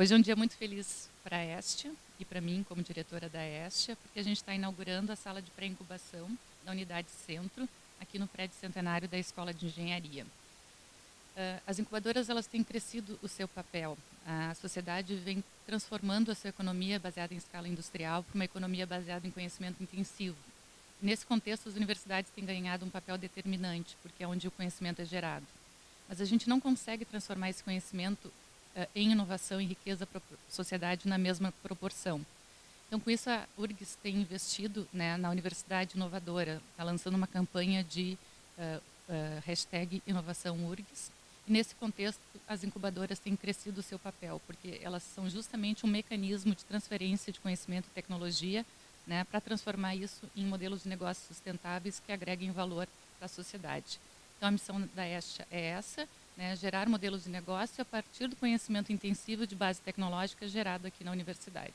Hoje é um dia muito feliz para a Estia e para mim como diretora da Estia, porque a gente está inaugurando a sala de pré-incubação da Unidade Centro, aqui no prédio centenário da Escola de Engenharia. Uh, as incubadoras elas têm crescido o seu papel. A sociedade vem transformando a sua economia baseada em escala industrial para uma economia baseada em conhecimento intensivo. Nesse contexto, as universidades têm ganhado um papel determinante, porque é onde o conhecimento é gerado. Mas a gente não consegue transformar esse conhecimento em inovação e riqueza para a sociedade na mesma proporção. Então, com isso, a URGS tem investido né, na Universidade Inovadora, está lançando uma campanha de uh, uh, hashtag inovação URGS. E nesse contexto, as incubadoras têm crescido o seu papel, porque elas são justamente um mecanismo de transferência de conhecimento e tecnologia né, para transformar isso em modelos de negócios sustentáveis que agreguem valor para a sociedade. Então, a missão da ESTA é essa, né, gerar modelos de negócio a partir do conhecimento intensivo de base tecnológica gerado aqui na universidade.